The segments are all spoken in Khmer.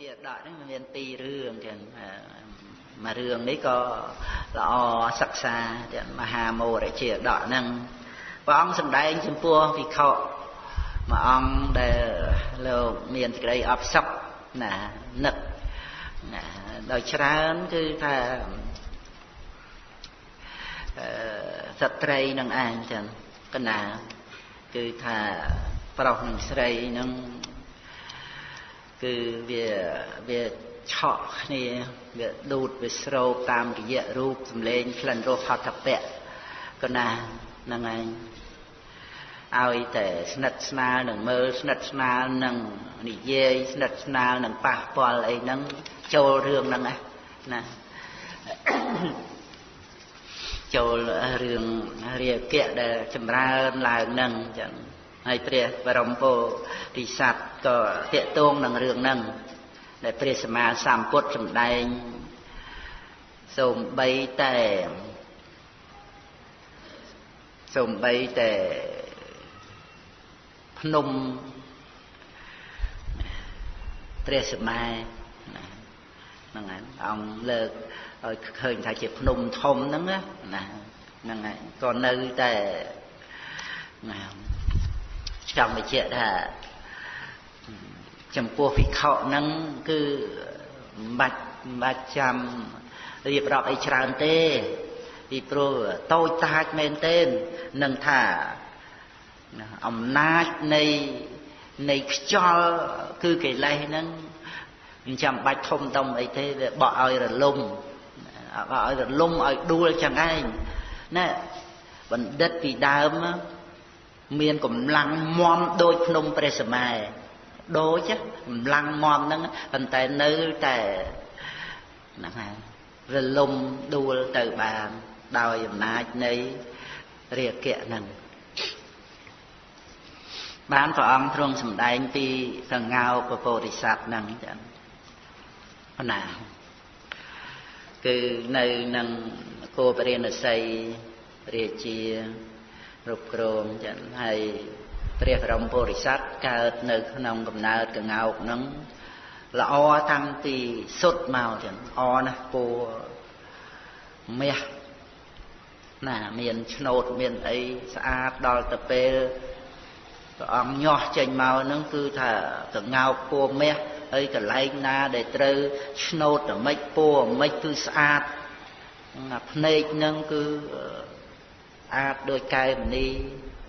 ជាដកហ្នឹងមានពីររឿងចឹងមួយរឿងនេះក៏ល្អសិក្សាទាំងមហាមោរជាដកហ្នឹងព្រះអង្គសម្ដែងចំពោះវិខមួយអង្គដែលលោកមានសេចក្តីអបសុខណានឹកណាដោយច្រើនគឺថាអឺសត្រីនឹងឯងចឹងកណាគឺថាប្រុសនិងស្រីនឹង គឺវាវាឆក់គ្នាវាដួតវាស្រោបតាមរយៈរូបសម្លេងក្លិនរសហត្ថពៈកណាហ្នឹងឯងឲ្យតែស្និទ្ធស្នាលនឹងមើលស្និទ្ធស្នាលនឹងនិយាយស្និទ្ធស្នាលនឹងប៉ះពាល់អីហ្នឹងចូលរឿងហ្នឹងណាចូលរឿងរាគៈដែលចម្រើនឡើងហ្នឹងចឹង ហើយព្រះបរមពោធិសត្វក៏តាកតងនឹងរឿងហ្នឹងដែលព្រះសម្មាសម្ពុទ្ធសម្ដែងសូម្បីតែសូម្បីតែភ្នំព្រះសម្មាហ្នឹងហើយអង្គលើកឲ្យឃើញថាជាភ្នំធំហ្នឹងណាហ្នឹងហើយក៏នៅតែណា ចង់បញ្ជាក់ថាចំពោះវិខហ្នឹងគឺមិនបាច់មិនបាច់ចាំរៀបរាប់អីច្រើនទេពីព្រោះតូចតាចមែនទែននឹងថាអំណាចនៃនៃខ្យល់គឺកិលេសហ្នឹងមិនចាំបាច់ធំដុំអីទេវាបក់ឲ្យរលំបក់ឲ្យរលំឲ្យដួលចឹងឯងណាបណ្ឌិតពីដើម មានកម្លាំងមមដូចភ្នំព្រះសម័យដូចកម្លាំងមមហ្នឹងប៉ុន្តែនៅតែហ្នឹងហើយរលំដួលទៅបានដោយអំណាចនៃរាគៈហ្នឹងបានព្រះអង្គទ្រង់សម្ដែងពីសង្ហោពពោធិសត្វហ្នឹងចឹងណាគឺនៅនឹងគោបរិណស័យរាជា គ្រប់គ្រងចឹងហើយព្រះបរមពុរិស័ទកើតនៅក្នុងកំណើតកងោកហ្នឹងល្អតាំងពីសុទ្ធមកចឹងអណាស់ពូមាសណាមានឆ្នោតមានអីស្អាតដល់ទៅពេលព្រះអង្គញាស់ចេញមកហ្នឹងគឺថាកងោកពូមាសហើយកន្លែងណាដែលត្រូវឆ្នោតតែម៉េចពូម៉េចគឺស្អាតភ្នែកហ្នឹងគឺ អាចដោយកែមនី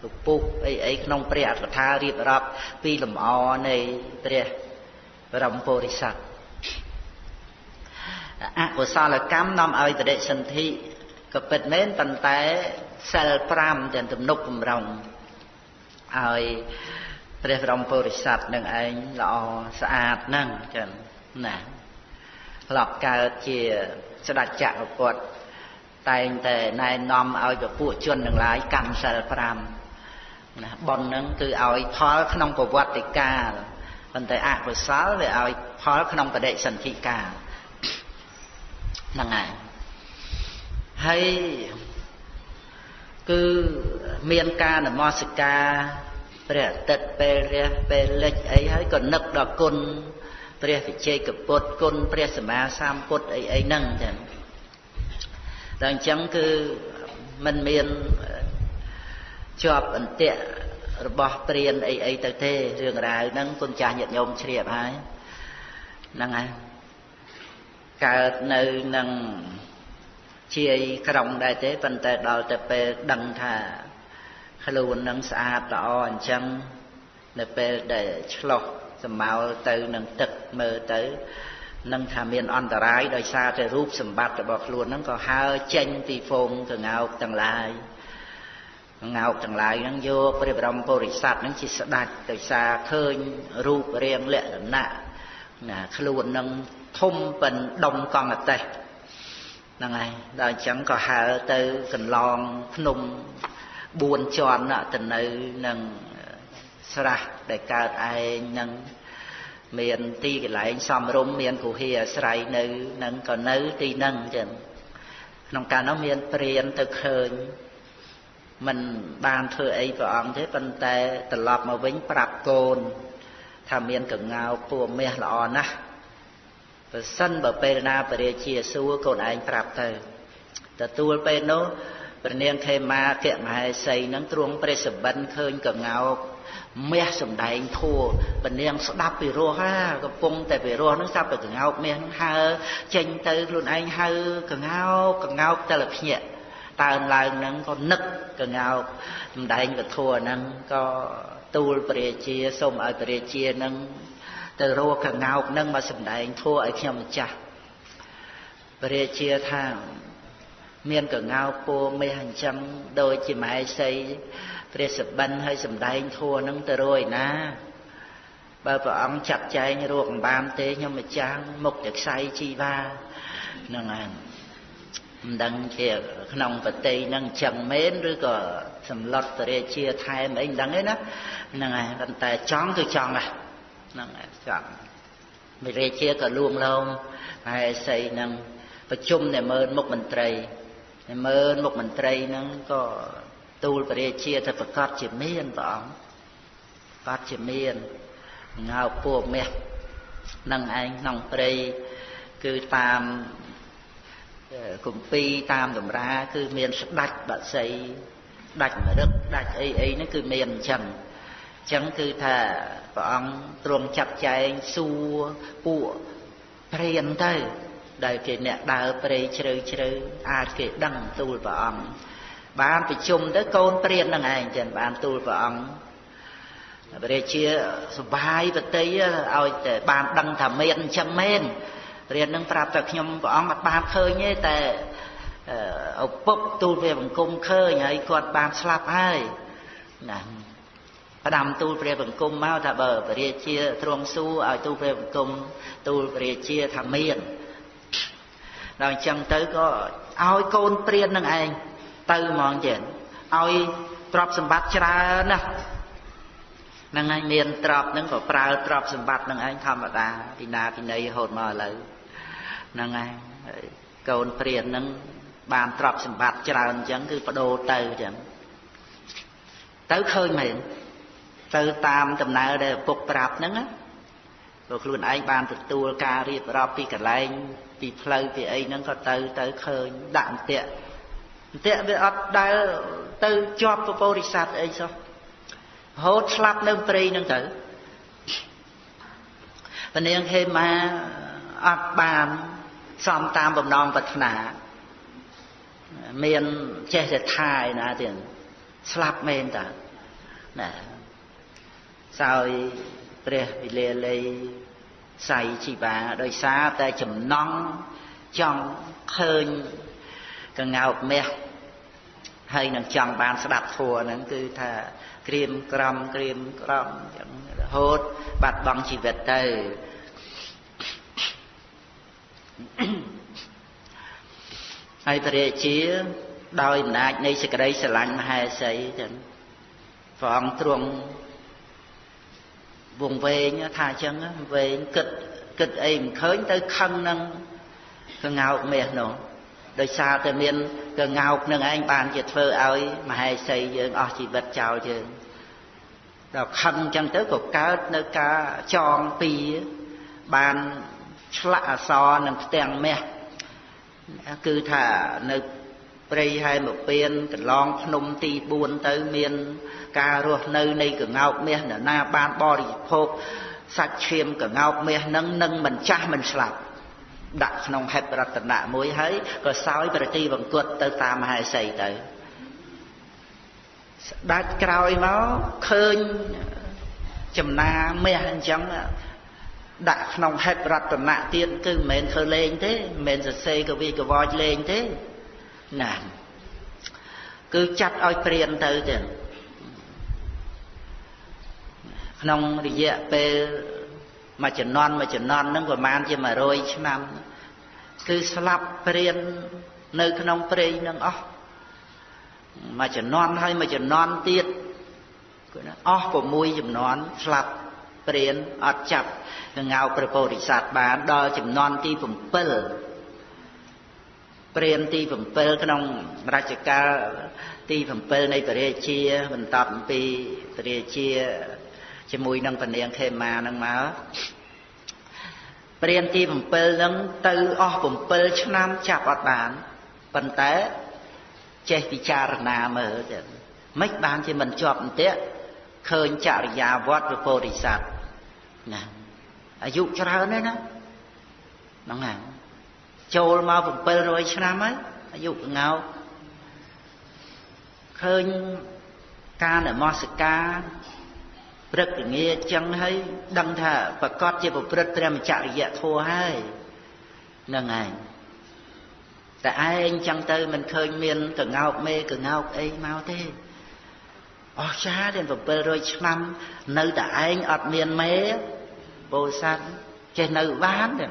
ពពុះអីអីក្នុងព្រះអត្ថថារៀបរាប់ពីលំអនៃព្រះបរមពុរិស័ទអកុសលកម្មនាំឲ្យបដិសន្ធិក៏ពិតមែនប៉ុន្តែសិល5ទាំងទំនុកបំរុងឲ្យព្រះបរមពុរិស័ទនឹងឯងល្អស្អាតហ្នឹងចឹងណាធ្លាប់កើតជាស្ដេចចក្រពត្តិ តែងតែណែនាំឲ្យពពួកជនទាំងឡាយកម្មសិល5ណាប៉ុនហ្នឹងគឺឲ្យផលក្នុងប្រវត្តិកាលប៉ុន្តែអកុសលវាឲ្យផលក្នុងបដិសន្ធិកាលហ្នឹងហើយហើយគឺមានការនមស្ការព្រះអាទិត្យពេលរះពេលលិចអីហើយក៏នឹកដល់គុណព្រះវិជ័យកពុទ្ធគុណព្រះសម្មាសម្ពុទ្ធអីអីហ្នឹងចឹង ដល់អញ្ចឹងគឺมันមានជាប់អន្ទាក់របស់ព្រានអីអីទៅទេរឿងរ៉ាវហ្នឹងគុណចាស់ញាតិញោមជ្រាបហើយហ្នឹងហើយកើតនៅនឹងជាយក្រុងដែរទេប៉ុន្តែដល់ទៅពេលដឹងថាខ្លួននឹងស្អាតល្អអញ្ចឹងនៅពេលដែលឆ្លោះសម្ោលទៅនឹងទឹកមើលទៅ នឹងថាមានអន្តរាយដោយសារតែរូបសម្បត្តិរបស់ខ្លួនហ្នឹងក៏ហើចេញពីហ្វូងកងោកទាំងឡាយកងោកទាំងឡាយហ្នឹងយកព្រះបរមពុរិស័ទហ្នឹងជាស្ដេចដោយសារឃើញរូបរាងលក្ខណៈណាខ្លួននឹងធំប៉ិនដុំកង់អតេះហ្នឹងហើយដល់អញ្ចឹងក៏ហើទៅកន្លងភ្នំ4ជាន់ទៅនៅនឹងស្រះដែលកើតឯងនឹង មានទីកន្លែងសំរុំមានគុហាអាស្រ័យនៅនឹងក៏នៅទីនឹងចឹងក្នុងកាលនោះមានព្រានទៅឃើញមិនបានធ្វើអីព្រះអង្គទេប៉ុន្តែត្រឡប់មកវិញប្រាប់កូន ថាមានកងៅពួមាសល្អណាស់ប្រសិនបើពេលណាបរិជាសួរកូនឯងប្រាប់ទៅទទួលពេលនោះព្រះនាងខេមាគៈមហេសីនឹងទ្រង់ព្រះសបិនឃើញកងោក មាសសំដែងធัวពនាងស្ដាប់ពីរោះហាកំពុងតែពីរោះនឹងស្ដាប់ពីកងោកមាសនឹងហើចេញទៅខ្លួនឯងហើកងោកកងោកតែលភ្ញាក់តើនឡើងនឹងក៏នឹកកងោកសំដែងពធัวហ្នឹងក៏ទូលព្រះជាសូមឲ្យព្រះជានឹងទៅរកកងោកនឹងមកសំដែងធัวឲ្យខ្ញុំម្ចាស់ព្រះជាថាមានកងោកពោមេអញ្ចឹងដូចជាម៉ែសី ព្រះសបិនឲ្យសំដែងធัวនឹងទៅរួយណាបើព្រះអង្គចាត់ចែងរកអំបានទេខ្ញុំម្ចាស់មុខតែខ្សែជីវ៉ាហ្នឹងហើយមិនដឹងជាក្នុងប្រតិហ្នឹងអញ្ចឹងមែនឬក៏សម្លុតពរាជាថែមអីមិនដឹងទេណាហ្នឹងហើយប៉ុន្តែចង់គឺចង់ហ្នឹងហើយចង់ពរាជាក៏លួងលោមហើយសីហ្នឹងប្រជុំតែមើលមុខមន្ត្រីតែមើលមុខមន្ត្រីហ្នឹងក៏ ទូលព្រះរាជាទៅប្រកាសជាមានព្រះអង្គប្រកាសជាមានងើពួកមាសនឹងឯងក្នុងព្រៃគឺតាមគម្ពីរតាមតម្រា គឺមានស្ដាច់បក្សីដាច់មរឹកដាច់អីអីហ្នឹងគឺមានអញ្ចឹងអញ្ចឹងគឺថាព្រះអង្គទ្រង់ចាត់ចែងសួរពួកព្រានទៅដែលគេអ្នកដើរព្រៃជ្រៅជ្រៅអាចគេដឹងទូលព្រះអង្គ បានប្រជុំទៅកូនព្រាននឹងឯងចឹងបានទូលព្រះអង្គព្រះរាជាសបាយបតីឲ្យតែបានដឹងថាមានអញ្ចឹងមែនរៀននឹងប្រាប់តែខ្ញុំព្រះអង្គអត់បានឃើញទេតែឪពុកទូលព្រះបង្គំឃើញហើយគាត់បានស្លាប់ហើយណាផ្ដាំទូលព្រះបង្គំមកថាបើព្រះរាជាទ្រង់សួរឲ្យទូលព្រះបង្គំទូលព្រះរាជាថាមានដល់អញ្ចឹងទៅក៏ឲ្យកូនព្រាននឹងឯង ទៅហ្មងចេះឲ្យទ្រព្យសម្បត្តិច្រើនណាស់ហ្នឹងហើយមានទ្រព្យហ្នឹងក៏ប្រើទ្រព្យសម្បត្តិហ្នឹងឯងធម្មតាពីណាពីណីរហូតមកឥឡូវហ្នឹងហើយកូនព្រានហ្នឹងបានទ្រព្យសម្បត្តិច្រើនអញ្ចឹងគឺបដូរទៅអញ្ចឹងទៅឃើញមែនទៅតាមដំណើរដែលឪពុកប្រាប់ហ្នឹងណាព្រោះខ្លួនឯងបានទទួលការរៀបរាប់ពីកន្លែងពីផ្លូវពីអីហ្នឹងក៏ទៅទៅឃើញដាក់អន្ទាក់អ ន្ទាក់វាអត់ដែលទៅជាប់ពពោរិស័ទអីសោះរហូតស្លាប់នៅព្រៃហ្នឹងទៅពនាងហេមាអត់បានសំតាមបំណងប្រាថ្នាមានចេះតែថាឯណាទៀតស្លាប់មែនតាណាសោយព្រះវិលាលីសៃជីបាដោយសារតែចំណង់ចង់ឃើញ កងោកមាសហើយនឹងចង់បានស្ដាប់ធัวហ្នឹងគឺថាក្រៀមក្រំក្រៀមក្រំចឹងរហូតបាត់បង់ជីវិតទៅហើយព្រះរាជាដោយអំណាចនៃសេចក្តីស្រឡាញ់មហេសីចឹងព្រះអង្គទ្រង់វងវែងថាអញ្ចឹងវែងគិតគិតអីមិនឃើញទៅខឹងនឹងកងោកមាសនោះ ដោយសារតែមានកងោកនឹងឯងបានជាធ្វើឲ្យមហេសីយើងអស់ជីវិតចោលយើងដល់ខឹងអញ្ចឹងទៅក៏កើតនៅការចងពីបានឆ្លាក់អសរនឹងផ្ទាំងមាសគឺថានៅព្រៃហែមពៀនកន្លងភ្នំទី4ទៅមានការរស់នៅនៃកងោកមាសនរណាបានបរិភោគសាច់ឈាមកងោកមាសនឹងនឹងមិនចាស់មិនស្លាប់ ដាក់ក្នុងហេតុរតនៈមួយហើយក៏សោយប្រតិបង្គត់ទៅតាមមហេសីទៅស្ដាច់ក្រោយមកឃើញចំណាមាសអញ្ចឹងដាក់ក្នុងហេតុរតនៈទៀតគឺមិនមែនធ្វើលេងទេមិនមែនសរសេរកវីកវចលេងទេណាគឺចាត់ឲ្យព្រានទៅទៀតក្នុងរយៈពេលមួយចំនួនមួយចំនួនហ្នឹងប្រហែលជា100ឆ្នាំ គឺស្លាប់ព្រាននៅក្នុងព្រៃនឹងអស់មួយចំនួនហើយមួយចំនួនទៀតគឺណាអស់6ចំនួនស្លាប់ព្រានអត់ចាប់កងៅព្រះពោធិសត្វបានដល់ចំនួនទី7ព្រានទី7ក្នុងរជ្ជកាលទី7នៃព្រះរាជាបន្តអំពីព្រះរាជាជាមួយនឹងពនាងខេមានឹងមក ព្ព្រានទី7ហ្នឹងទៅអស់7ឆ្នាំចាប់អត់បានប៉ុន្តែចេះពិចារណាមើលទៅមិនបានជាមិនជាប់អន្ទាក់ឃើញចរិយាវត្តព្រះពោធិសត្វណាអាយុច្រើនហើយណាហ្នឹងហើយចូលមក700ឆ្នាំហើយអាយុងោកឃើញការនមស្ការ ព្រឹកល្ងាចចឹងហើយដឹងថាប្រកាសជាប្រព្រឹត្តព្រះមច្ចរិយធម៌ហើយហ្នឹងហើយតែឯងចឹងទៅមិនឃើញមានកងោកមេកងោកអីមកទេអស់ចាដល់700ឆ្នាំនៅតែឯងអត់មានមេពោធិសត្វចេះនៅបានទេ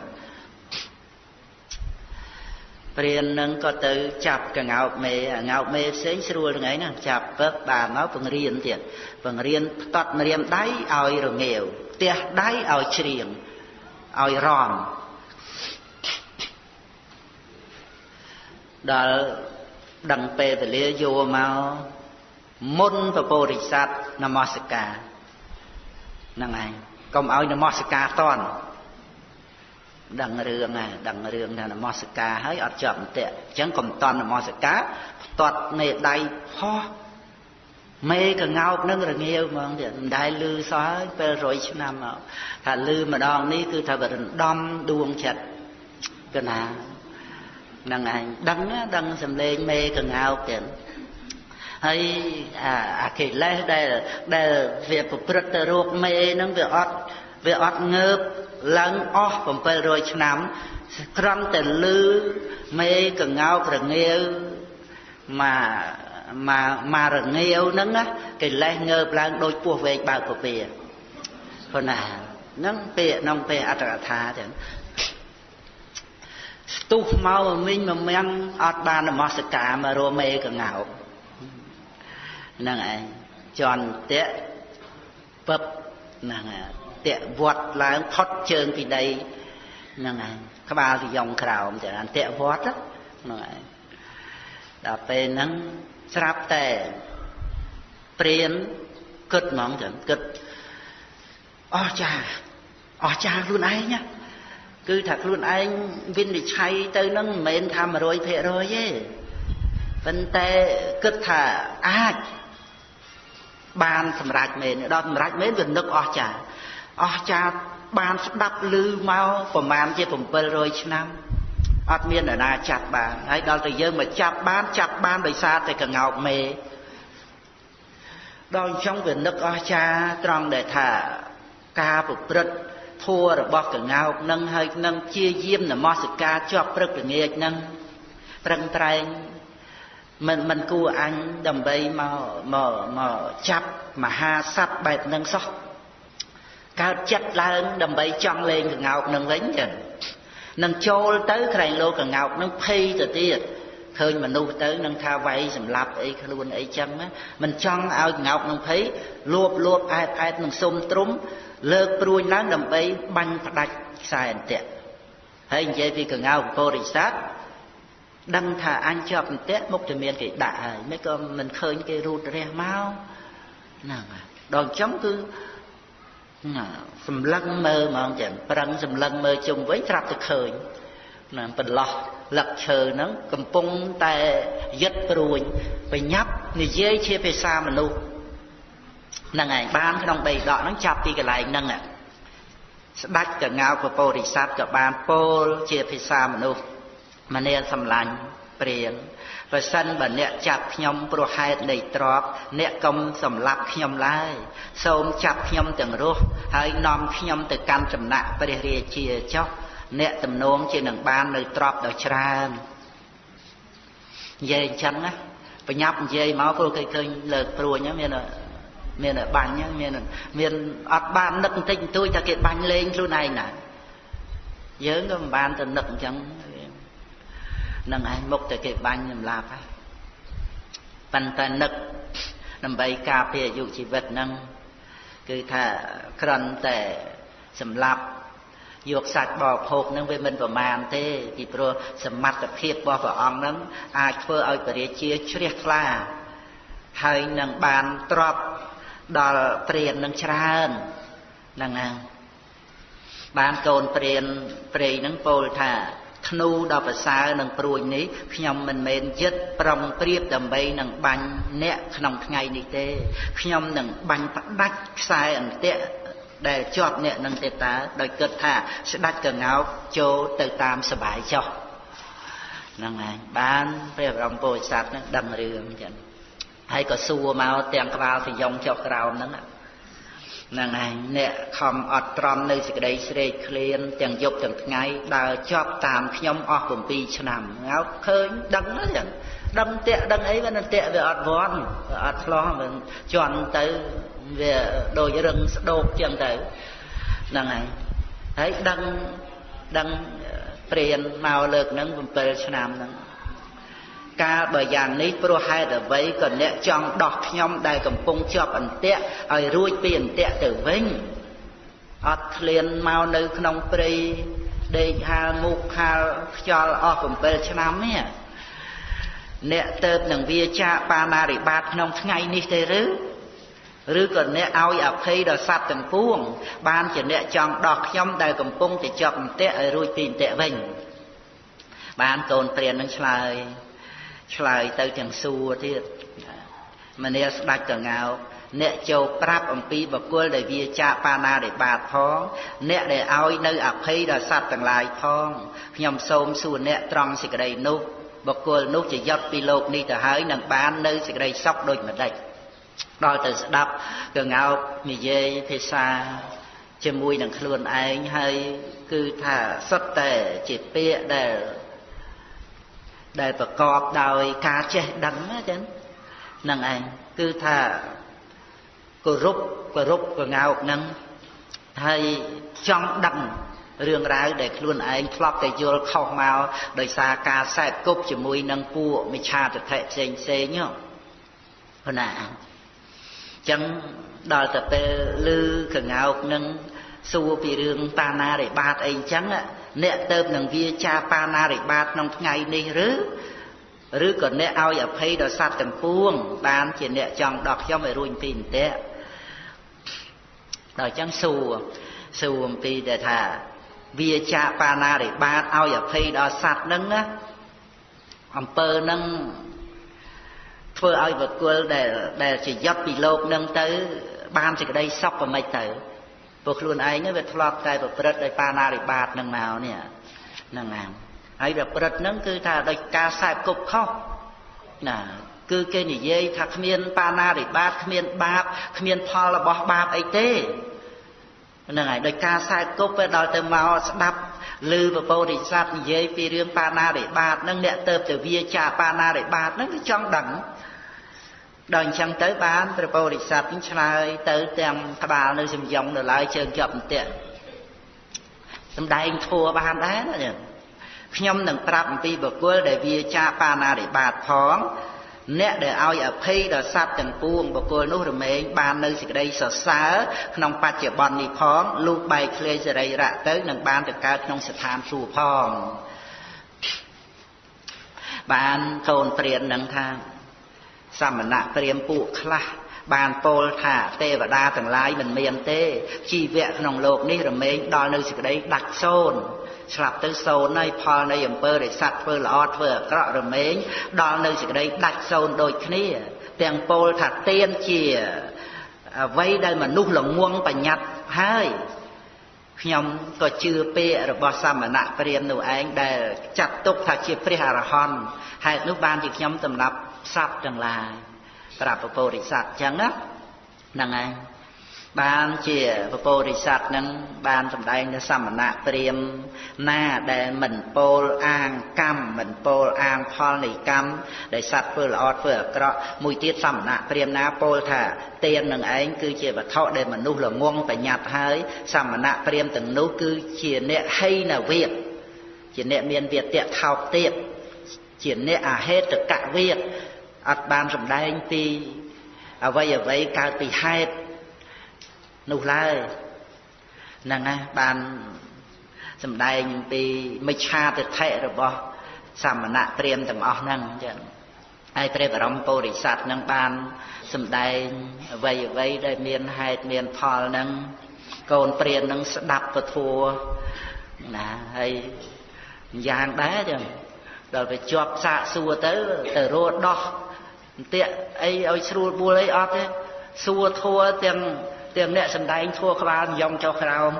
ព្រាននឹងក៏ទៅចាប់កងោកមេងោកមេផ្សេងស្រួលថ្ងៃហ្នឹងចាប់ពឹកបានមកបង្រៀនទៀតបង្រៀនផ្ទាត់ម្រាមដៃឲ្យរងាវផ្ទះដៃឲ្យច្រៀងឲ្យរំដល់ដឹងពេលវេលាយកមកមុនពពោរិស័តនមស្ការហ្នឹងឯងកុំឲ្យនមស្ការតន់ ដឹងរឿងហើយដឹងរឿងថានមស្ការហើយអត់ជាប់អន្ទាក់អញ្ចឹងកុំតន់នមស្ការផ្ទាត់នៃដៃផោះមេកងោកនឹងរងាវហ្មងទៀតមិនដែលលឺសោះហើយពេល100ឆ្នាំមកថាលឺម្ដងនេះគឺថាវារំដំដួងចិត្តកណាហ្នឹងឯងដឹងដឹងសំឡេងមេកងោកទៀតហើយអាអាកិលេសដែលដែលវាប្រព្រឹត្តទៅរោគមេហ្នឹងវាអត់ វាអត់ងើបឡើងអស់700ឆ្នាំក្រំតែលឺមេកងោករងាវមកមកមករងាវហ្នឹងណាកិលេសងើបឡើងដូចពោះវែកបើកពពាព្រោះណាហ្នឹងពាក្យក្នុងពេលអត្តកថាចឹងស្ទុះមកមិញមួយមាំងអត់បាននមស្ការមករមេកងោកហ្នឹងឯងជន់តៈពឹបហ្នឹងឯង តៈវត្តឡើងផុតជើងពីដីហ្នឹងឯងក្បាលពីយ៉ងក្រោមចាតៈវត្តហ្នឹងឯងដល់ពេលហ្នឹងស្រាប់តែព្រានគិតហ្មងចឹងគិតអស់ចាអស់ចាខ្លួនឯងណាគឺថាខ្លួនឯងវិនិច្ឆ័យទៅនឹងមិនមែនថា100%ទេប៉ុន្តែគិតថាអាចបានសម្រេចមែនដល់សម្រេចមែនវានឹកអស់ចា អស់ចាបានស្ដាប់ឮមកប្រមាណជា700ឆ្នាំអត់មាននរណាចាប់បានហើយដល់តែយើងមកចាប់បានចាប់បានដោយសារតែកងោកមេដល់អញ្ចឹងវានឹកអស់ចាត្រង់ដែលថាការប្រព្រឹត្តធัวរបស់កងោកនឹងហើយនឹងជាយាមនមស្ការជាប់ព្រឹកល្ងាចនឹងប្រឹងប្រែងមិនមិនគួរអញដើម្បីមកមកមកចាប់មហាសត្វបែបហ្នឹងសោះ កើតចិត្តឡើងដើម្បីចង់លេងកងោកនឹងវិញចឹងនឹងចូលទៅក្រែងលោកកងោកនឹងភ័យទៅទៀតឃើញមនុស្សទៅនឹងថាវាយសម្លាប់អីខ្លួនអីចឹងមិនចង់ឲ្យកងោកនឹងភ័យលួបលួបអែតអែតនឹងសុំទ្រុំលើកព្រួញឡើងដើម្បីបាញ់ផ្ដាច់ខ្សែអន្ទាក់ហើយនិយាយពីកងោកពុរិស័ទដឹងថាអញជាប់អន្ទាក់មុខតែមានគេដាក់ហើយមិនក៏មិនឃើញគេរូតរះមកហ្នឹងដល់អញ្ចឹងគឺ សម្លឹងមើលហ្មងចឹងប្រឹងសម្លឹងមើលជុំវិញត្រាប់តែឃើញណាបន្លោះលឹកឈើហ្នឹងកំពុងតែយឹតព្រួញបញ្ញាប់និយាយជាភាសាមនុស្សហ្នឹងឯងបានក្នុងបីដកហ្នឹងចាប់ពីកន្លែងហ្នឹងស្ដាច់កងៅពពោរិស័ទក៏បានពោលជាភាសាមនុស្សម្នាសម្លាញ់ ព្រានបើសិនបើអ្នកចាប់ខ្ញុំព្រោះហេតុនៃទ្របអ្នកកុំសម្លាប់ខ្ញុំឡើយសូមចាប់ខ្ញុំទាំងរស់ហើយនាំខ្ញុំទៅកាន់ចំណាក់ព្រះរាជាចុះអ្នកទំនងជានឹងបាននៅទ្របដ៏ច្រើននិយាយអញ្ចឹងណាបញ្ញាប់និយាយមកព្រោះគេឃើញលើកព្រួញមានមានបាញ់មានមានអត់បាននឹកបន្តិចបន្តួចថាគេបាញ់លេងខ្លួនឯងណាយើងក៏មិនបានទៅនឹកអញ្ចឹង នឹងឯងមុខតែគេបាញ់សម្លាប់ហើយប៉ុន្តែនឹកដើម្បីការពារអាយុជីវិតហ្នឹងគឺថាក្រន់តែសម្លាប់យកសាច់បរិភោគនឹងវាមិនប្រមាណទេពីព្រោះសមត្ថភាពរបស់ព្រះអង្គនឹងអាចធ្វើឲ្យពរាជាជ្រះថ្លាហើយនឹងបានទ្របដល់ព្រាននឹងច្រើនហ្នឹងណាបានកូនព្រានព្រៃនឹងពោលថា ធ្នូដ៏ប្រសើរនឹងព្រួយនេះខ្ញុំមិនមែនយឹតប្រំព្រៀបដើម្បីនឹងបាញ់អ្នកក្នុងថ្ងៃនេះទេខ្ញុំនឹងបាញ់ផ្ដាច់ខ្សែអន្ទាក់ដែលជាប់អ្នកនឹងទេតាដោយគិតថាស្ដាច់កងោកចូលទៅតាមសបាយចោះហ្នឹងឯងបានព្រះបរមពុទ្ធសាសនឹងដឹងរឿងចឹងហើយក៏សួរមកទាំងក្បាលសយងចុះក្រោមហ្នឹង ហ្នឹងឯងអ្នកខំអត់ត្រំនៅសេចក្តីស្រេកឃ្លានទាំងយប់ទាំងថ្ងៃដើរជាប់តាមខ្ញុំអស់7ឆ្នាំងោកឃើញដឹងចឹងដឹងតាក់ដឹងអីវានឹងតាក់វាអត់វន់វាអត់ឆ្លោះវាជន់ទៅវាដូចរឹងស្ដោកចឹងទៅហ្នឹងហើយហើយដឹងដឹងព្រានមកលើកហ្នឹង7ឆ្នាំហ្នឹង កាលបើយ៉ាងនេះព្រោះហេតុអ្វីក៏អ្នកចង់ដោះខ្ញុំដែលកំពុងជាប់អន្ទាក់ឲ្យរួចពីអន្ទាក់ទៅវិញអត់ឃ្លានមកនៅក្នុងព្រៃដេកហាលមុខហាលខ្យល់អស់7ឆ្នាំនេះអ្នកទៅនឹងវាចាបាណារិបាតក្នុងថ្ងៃនេះទេឬឬក៏អ្នកឲ្យអភ័យដល់សត្វទាំងពួង បានជាអ្នកចង់ដោះខ្ញុំដែលកំពុងតែជាប់អន្ទាក់ឲ្យរួចពីអន្ទាក់វិញបានកូនព្រាននឹងឆ្លើយ ឆ្លើយទៅទាំងសួរទៀតមនាស្ដាច់កងោកអ្នកចូលប្រាប់អំពីបកុលដែលវាចាបាណារិបាតផងអ្នកដែលឲ្យនៅអភ័យដល់សត្វទាំងឡាយផងខ្ញុំសូមសួរអ្នកត្រង់សេចក្តីនោះបកុលនោះជាយត់ពីលោកនេះទៅហើយនឹងបាននៅសេចក្តីសុខដូចម្ដេចដល់ទៅស្ដាប់កងោកនិយាយភាសាជាមួយនឹងខ្លួនឯងហើយគឺថាសុទ្ធតែជាពាក្យដែល ដែលប្រកបដោយការចេះដឹងណាចឹងហ្នឹងឯងគឺថាគោរពគោរពកងោកហ្នឹងហើយចង់ដឹងរឿងរ៉ាវដែលខ្លួនឯងធ្លាប់តែយល់ខុសមកដោយសារការសែកគប់ជាមួយនឹងពួកមិឆាទិដ្ឋិផ្សេងផ្សេងហ្នឹងណាអញ្ចឹងដល់ទៅពេលឮកងោកនឹង សួរពីរឿងតាណារិបាតអីអញ្ចឹងអ្នកទៅនឹងវាចាបាណារិបាតក្នុងថ្ងៃនេះឬឬក៏អ្នកឲ្យអភ័យដល់សត្វទាំងពួង បានជាអ្នកចង់ដល់ខ្ញុំឲ្យរួចពីអន្ទាក់ដល់អញ្ចឹងសួរសួរអំពីដែលថាវាចាបាណារិបាតឲ្យអភ័យដល់សត្វហ្នឹងណាអំពើហ្នឹងធ្វើឲ្យបកុលដែលដែលជាយត់ពីលោកនឹងទៅ បានសេចក្តីសុខក៏មិនទៅ ព្រោះខ្លួនឯងវាធ្លាប់តែប្រព្រឹត្តដោយបាណារិបាតនឹងមកនេះហ្នឹងហើយហើយប្រព្រឹត្តហ្នឹងគឺថាដោយការសែបគប់ខុសណាគឺគេនិយាយថាគ្មានបាណារិបាតគ្មានបាបគ្មានផលរបស់បាបអីទេហ្នឹងហើយដោយការសែបគប់ទៅដល់ទៅមកស្ដាប់ឮពពោធិសត្វនិយាយពីរឿងបាណារិបាតហ្នឹងអ្នកទៅទៅវាចាបាណារិបាតហ្នឹងគឺចង់ដឹង ដល់អញ្ចឹងទៅបានព្រះពោធិសត្វនឹងឆ្លើយទៅទាំងក្បាលនៅសំយងនៅឡើយជើងជាប់អន្ទាក់សំដែងធัวបានដែរណាខ្ញុំនឹងប្រាប់អំពីបុគ្គលដែលវាចាបាណារិបាតផងអ្នកដែលឲ្យអភ័យដល់សត្វទាំងពួងបុគ្គលនោះរមែងបាននៅសេចក្តីសរសើរក្នុងបច្ចុប្បន្ននេះផងលុះបែកឃ្លាយសរីរៈទៅនឹងបានទៅកើតក្នុងស្ថានសួគ៌ផងបានកូនព្រាននឹងថា សមណៈព្រាមពួកខ្លះបានពោលថាទេវតាទាំងឡាយមិនមានទេជីវៈក្នុងโลกនេះរមែងដល់នៅសេចក្តីដាច់សូន្យស្លាប់ទៅសូន្យហើយផលនៃអំពើដែលសត្វធ្វើល្អធ្វើអាក្រក់រមែងដល់នៅសេចក្តីដាច់សូន្យដូចគ្នា ទាំងពោលថាទៀនជាអ្វីដែលមនុស្សល្ងងបញ្ញត្តិហើយខ្ញុំក៏ជឿពាក្យរបស់សមណៈព្រាមនោះឯងដែលចាត់ទុកថាជាព្រះអរហន្តហេតុនោះបានជាខ្ញុំសម្រាប់ សត្វទាំងឡាយប្រាប់ពពោរិស័តចឹងណាហ្នឹងហើយបានជាពពោរិស័តនឹងបានសម្ដែងនៅសមណៈព្រាមណាដែលមិនពោលអាងកម្មមិនពោលអាងផលនៃកម្មដែលសត្វធ្វើល្អធ្វើអាក្រក់មួយទៀតសមណៈព្រាមណាពោលថាទាននឹងឯងគឺជាវត្ថុដែលមនុស្សល្ងងបញ្ញត្តិហើយសមណៈព្រាមទាំងនោះគឺជាអ្នកហីនវិទជាអ្នកមានវាទៈថោកទៀតជាអ្នកអហេតុកវេទ អត់បានសម្ដែងពីអ្វីអ្វីកើតពីហេតុនោះឡើយហ្នឹងណាបានសម្ដែងពីមិច្ឆាទិដ្ឋិរបស់សមណៈព្រាមទាំងអស់ហ្នឹងចឹងហើយព្រះបរមពុរិស័ទនឹងបានសម្ដែងអ្វីអ្វីដែលមានហេតុមានផលហ្នឹងកូនព្រាននឹងស្ដាប់ពធัวណាហើយយ៉ាងដែរចឹងដល់ទៅជាប់សាកសួរទៅទៅរត់ដោះប ន្ទាក់អីឲ្យស្រួលបួលអីអត់ទេសួរធัวទាំងទាំងអ្នកសំដែងធัวក្បាលញោមចុះក្រោម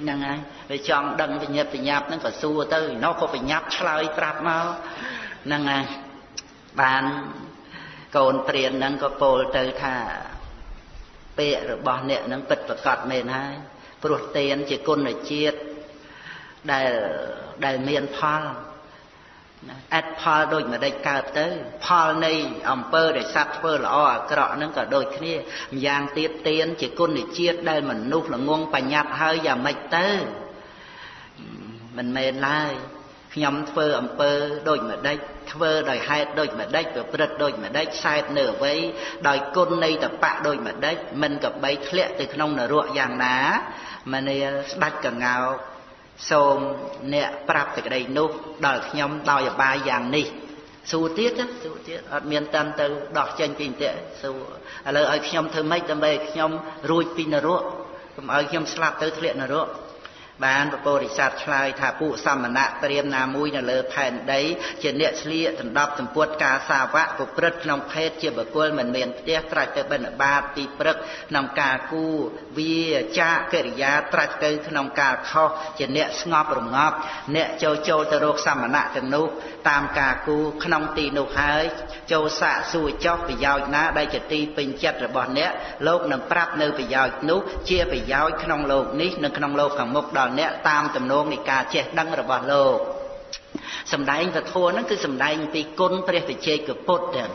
ហ្នឹងហើយវាចង់ដឹងវិញ្ញាបញ្ញាប់ហ្នឹងក៏សួរទៅនោះក៏បញ្ញាប់ឆ្លើយប្រាប់មកហ្នឹងហើយបានកូនព្រានហ្នឹងក៏ពោលទៅថាពាក្យរបស់អ្នកហ្នឹងពិតប្រកបមែនហើយព្រោះទានជាគុណជាតិដែលដែលមានផល អត្តផលដូចម្ដេចកើតទៅ ផលនៃអំពើដែលសត្វធ្វើល្អអាក្រក់ហ្នឹងក៏ដូចគ្នាម្យ៉ាងទៀតទៀនជាគុណជាតិដែលមនុស្សល្ងងបញ្ញត្តិហើយយ៉ាងម៉េចទៅមិនមែនឡើយខ្ញុំធ្វើអំពើដូចម្ដេចធ្វើដោយហេតុដូចម្ដេចប្រព្រឹត្តដូចម្ដេចខ្សែតនៅអ្វីដោយគុណនៃតបៈដូចម្ដេចមិនក៏បីធ្លាក់ទៅក្នុងនរកយ៉ាងណាមនាលស្ដាច់កងោក សូមអ្នកប្រាប់សេចក្តីនោះដល់ខ្ញុំដោយអបាយយ៉ាងនេះសួរទៀតសួរទៀតអត់មានតាន់ទៅដោះចេញពីអន្ទាក់សួរឥឡូវឲ្យខ្ញុំធ្វើម៉េចដើម្បីឲ្យខ្ញុំរួចពីនរកកុំឲ្យខ្ញុំស្លាប់ទៅធ្លាក់នរក បានពពោធិសត្វឆ្លើយថាពួកសមណៈព្រាមណាមួយនៅលើផែនដី ជាអ្នកស្លៀកដណ្ដប់សម្ពុតការសាវៈប្រព្រឹត្តក្នុងភេទជាបុគ្គលមិនមានផ្ទះត្រាច់ទៅបិណ្ឌបាតទីព្រឹកក្នុងការគូវាចាកិរិយាត្រាច់ទៅក្នុងការខុសជាអ្នកស្ងប់រងាប់អ្នកចូលចូលទៅរកសមណៈទាំងនោះតាមការគូក្នុងទីនោះហើយចូលសាកសួរចោះប្រយោជន៍ណាដែលជាទីពេញចិត្តរបស់អ្នកលោកនឹងប្រាប់នៅប្រយោជន៍នោះជាប្រយោជន៍ក្នុងលោកនេះនិងក្នុងលោកខាងមុខដល់អ្នកតាមទំនងនៃការចេះដឹងរបស់លោកសំដែងពធហ្នឹងគឺសំដែងពីគុណព្រះវិជ័យកពុទ្ធទាំង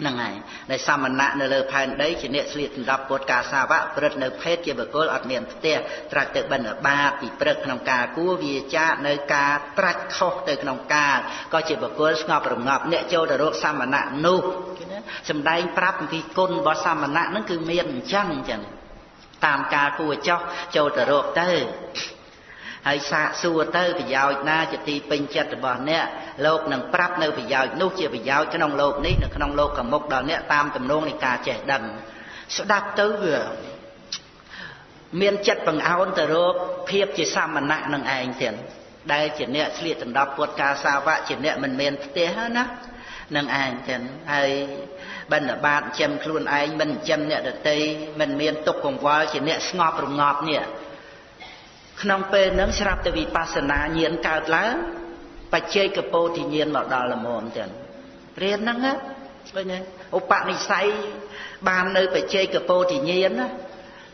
ហ្នឹងហើយដែលសមណៈនៅលើផែនដីជាអ្នកស្លៀកសម្រាប់ពុទ្ធការសាវៈព្រឹត្តនៅភេទជាបុគ្គលអត់មានផ្ទះត្រាច់ទៅបិណ្ឌបាតពីព្រឹកក្នុងការគួវាចានៅការត្រាច់ខុសទៅក្នុងការក៏ជាបុគ្គលស្ងប់រងាប់អ្នកចូលទៅរកសមណៈនោះសំដែងប្រាប់អំពីគុណរបស់សមណៈហ្នឹងគឺមានអញ្ចឹងអញ្ចឹង តាមការគួរចោះចូលទៅរកទៅហើយសាកសួរទៅប្រយោជន៍ណាជាទីពេញចិត្តរបស់អ្នកលោកនឹងប្រាប់នៅប្រយោជន៍នោះជាប្រយោជន៍ក្នុងលោកនេះនៅក្នុងលោកកមុខដល់អ្នកតាមទំនងនៃការចេះដឹងស្ដាប់ទៅវាមានចិត្តបង្អោនទៅរកភាពជាសាមណៈនឹងឯងទៀតដែលជាអ្នកឆ្លៀតដណ្ដប់ពុតការសាវៈជាអ្នកមិនមានផ្ទះណា នឹងឯងទៀតហើយបណ្ឌបាតចិញ្ចឹមខ្លួនឯងមិនចិញ្ចឹមអ្នកដតីមិនមានទុកកង្វល់ជាអ្នកស្ងប់រងាប់នេះក្នុងពេលហ្នឹងស្រាប់តែវិបស្សនាញាណកើតឡើងបច្ចេកពោធិញាណមកដល់ល្មមទាំងរៀនហ្នឹងឃើញទេឧបនិស្ស័យបាននៅបច្ចេកពោធិញាណណា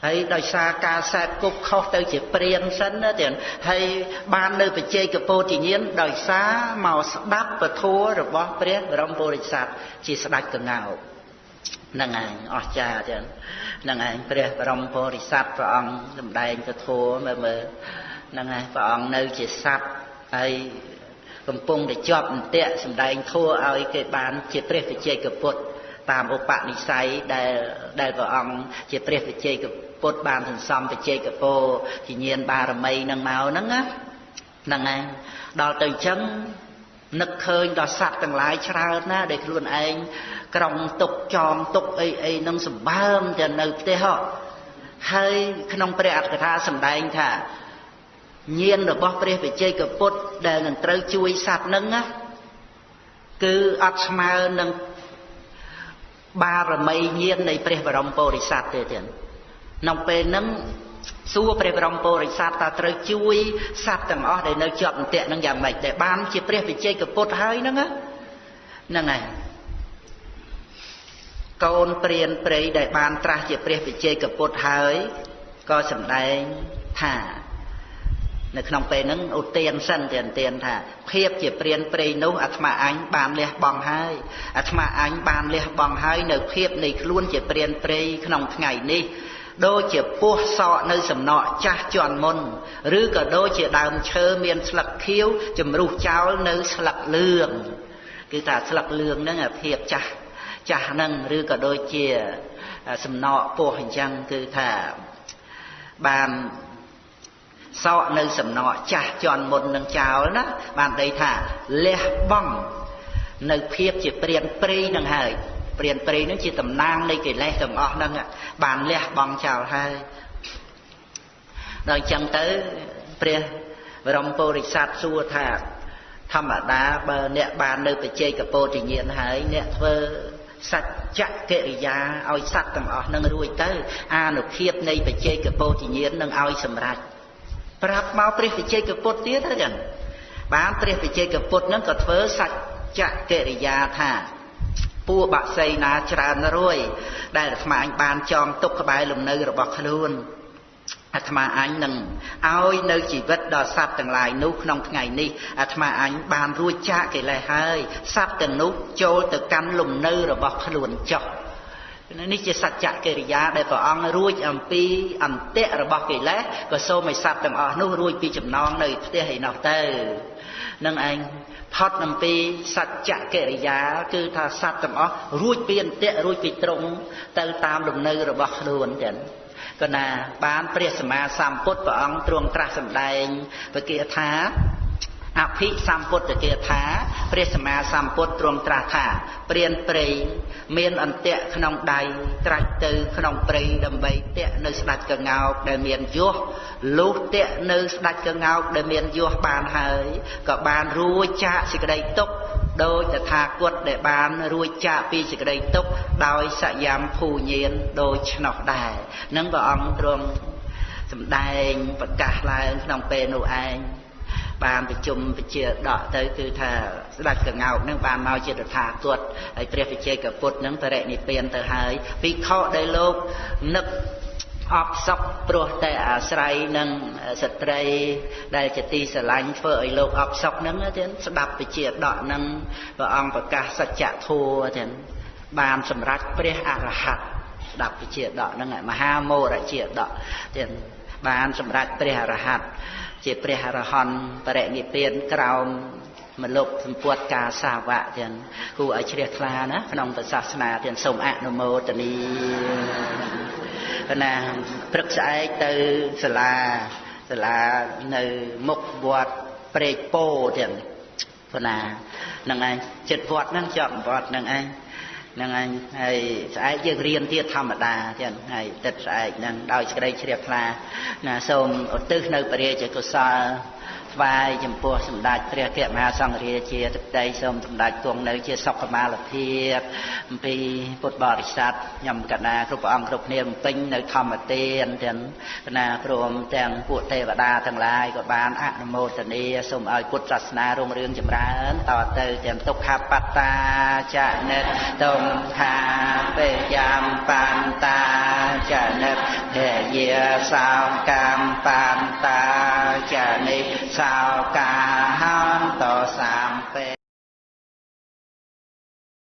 ហើយដោយសារការសែបគប់ខុសទៅជាព្រានសិនណាទាំងហើយបាននៅបច្ចេកពោធិញ្ញាណដោយសារមកស្ដាប់ពធរបស់ព្រះបរមពុរិស័ទជាស្ដេចកងោកនឹងឯងអស្ចារ្យចឹងនឹងឯងព្រះបរមពុរិស័ទព្រះអង្គសម្ដែងពធមើលមើលនឹងឯងព្រះអង្គនៅជាសត្វហើយកំពុងតែជាប់អន្តៈសម្ដែងធัวឲ្យគេបានជាព្រះវិជ័យកពុទ្ធ តាមឧបនិស្ស័យដែលដែលព្រះអង្គជាព្រះវិជ័យកពុទ្ធបានសន្សំវិជ័យកពោជាញាណបារមីនឹងមកហ្នឹងណាហ្នឹងឯងដល់ទៅអញ្ចឹងនឹកឃើញដល់សត្វទាំងឡាយច្រើនណាដែលខ្លួនឯងក្រុងទុកចងទុកអីអីនឹងសម្បើមទៅនៅផ្ទះហើយក្នុងព្រះអត្ថកថាសម្ដែងថាញាណរបស់ព្រះវិជ័យកពុទ្ធដែលនឹងត្រូវជួយសត្វនឹងណាគឺអត់ស្មើនឹង បារមីញាណនៃព្រះបរមពុរិស័ទទេទៀតក្នុងពេលហ្នឹងសួរព្រះបរមពុរិស័ទតើត្រូវជួយសត្វទាំងអស់ដែលនៅជាប់អន្ទាក់នឹងយ៉ាងម៉េចដែលបានជាព្រះវិជ័យកពុទ្ធហើយហ្នឹងហ្នឹងហើយកូនព្រានព្រៃដែលបានត្រាស់ជាព្រះវិជ័យកពុទ្ធហើយក៏សម្ដែងថា នៅក្នុងពេលហ្នឹងឧទានសិនទានទានថាភាពជាព្រានព្រៃនោះអាត្មាអញបានលះបង់ហើយអាត្មាអញបានលះបង់ហើយនៅភាពនៃខ្លួនជាព្រានព្រៃក្នុងថ្ងៃនេះដូចជាពស់សក់នៅសំណក់ចាស់ជន់មុនឬក៏ដូចជាដើមឈើមានស្លឹកខៀវជំរុះចោលនៅស្លឹកលឿងគឺថាស្លឹកលឿងហ្នឹងភាពចាស់ចាស់ហ្នឹងឬក៏ដូចជាសំណក់ពស់អញ្ចឹងគឺថាបាន សក់នៅសំណក់ចាស់ជន់មុននឹងចោលណាបានដីថាលះបង់នៅភាពជាព្រានព្រៃនឹងហើយព្រានព្រៃនឹងជាតំណាងនៃកិលេសទាំងអស់ហ្នឹងបានលះបង់ចោលហើយដល់អញ្ចឹងទៅព្រះបរមពុរិស័ទសួរថាធម្មតាបើអ្នកបាននៅបច្ចេកពោធិញ្ញាណហើយអ្នកធ្វើសច្ចកិរិយាឲ្យសត្វទាំងអស់នឹងរួចទៅ អានុភាពនៃបច្ចេកពោធិញ្ញាណនឹងឲ្យសម្រេច ប្រាប់មកព្រះបច្ចេកពុទ្ធទៀតទៅចឹងបានព្រះបច្ចេកពុទ្ធនឹងក៏ធ្វើសច្ចកិរិយាថាពួកបាក់សីណាច្រើនរួយ ដែលអាត្មាអញបានចងទុកក្បែរលំនៅរបស់ខ្លួនអាត្មាអញនឹងឲ្យនៅជីវិតដល់សត្វទាំងឡាយនោះក្នុងថ្ងៃនេះអាត្មាអញបានរួចចាកកិលេសហើយសត្វទាំងនោះចូលទៅកាន់លំនៅរបស់ខ្លួនចុះ នេះជាសច្ចកិរិយាដែលព្រះអង្គរួចអំពីអន្តៈរបស់កិលេសក៏សូមឲ្យសត្វទាំងអស់នោះរួចពីចំណងនៅផ្ទះឯនោះទៅនឹងឯងផុតអំពីសច្ចកិរិយា គឺថាសត្វទាំងអស់រួចពីអន្តៈរួចពីត្រង់ទៅតាមលំនៅរបស់ខ្លួនចឹងក៏ណាបានព្រះសម្មាសម្ពុទ្ធព្រះអង្គទ្រង់ត្រាស់សម្ដែងពគាថា អភិសម្ពុទ្ធគាថាព្រះសម្មាសម្ពុទ្ធទ្រង់ត្រាស់ថាព្រានព្រៃមានអន្ទាក់ក្នុងដៃត្រាច់ទៅក្នុងព្រៃដើម្បីតាក់នៅស្ដាច់កងោកដែលមានយោះលុះតាក់នៅស្ដាច់កងោកដែលមានយោះបានហើយក៏បានរួចចាកសេចក្តីទុក្ខដោយតថាគតដែលបានរួចចាកពីសេចក្តីទុក្ខដោយសយាមភូញានដោយឆ្នោះដែរនឹងព្រះអង្គទ្រង់សម្ដែងប្រកាសឡើងក្នុងពេលនោះឯង បានប្រជុំពជាដកទៅគឺថាស្ដេចកងោកនឹងបានមកជាតថាគតហើយព្រះវិជ័យកពុទ្ធនឹងបរិនិព្វានទៅហើយភិក្ខុដែលលោកនឹកអបសក់ព្រោះតែអាស្រ័យនឹងស្ត្រីដែលជាទីស្រឡាញ់ធ្វើឲ្យលោកអបសក់ហ្នឹងទៀតស្ដាប់វិជាដកហ្នឹងព្រះអង្គប្រកាសសច្ចធម៌ទៀតបានសម្រេចព្រះអរហន្តស្ដាប់វិជាដកហ្នឹងមហាមោរជាដកទៀតបានសម្រេចព្រះអរហន្ត ជាព្រះអរហន្តបរិនិព្វានក្រោមមលុបសម្ពុតការសាវៈទាំងគូឲ្យជ្រះថ្លាណាក្នុងសាសនាទាំងសូមអនុមោទនីណាព្រឹកស្អែកទៅសាលាសាលានៅមុខវត្តព្រែកពោទាំងប៉ុណ្ណាហ្នឹងឯងចិត្តវត្តហ្នឹងជាប់វត្តហ្នឹងឯង ហ្នឹងឯងហើយស្អែកយើងរៀនទៀតធម្មតាចឹងហើយទឹកស្អែកហ្នឹងដោយសេចក្តីជ្រាបថ្លាណាសូមឧទ្ទិសនៅពរាជកុសល ថ្វាយចំពោះសម្ដេចព្រះគមហាសង្ឃរាជាទឹកដីសូមសម្ដេចគង់នៅជាសុខមាលភាពអំពីពុទ្ធបរិស័ទខ្ញុំកណាគ្រប់ព្រះអង្គគ្រប់គ្នាបំពេញនៅធម្មទានទាំងកណាព្រមទាំងពួកទេវតាទាំងឡាយក៏បានអនុមោទនាសូមឲ្យពុទ្ធសាសនារុងរឿងចម្រើនតទៅទាំងទុក្ខបត្តាចនិតទុំខាពេយ៉ាមបន្តាចនិតភយាសោកម្មបន្តាចនិ សោកាហន្តោសាម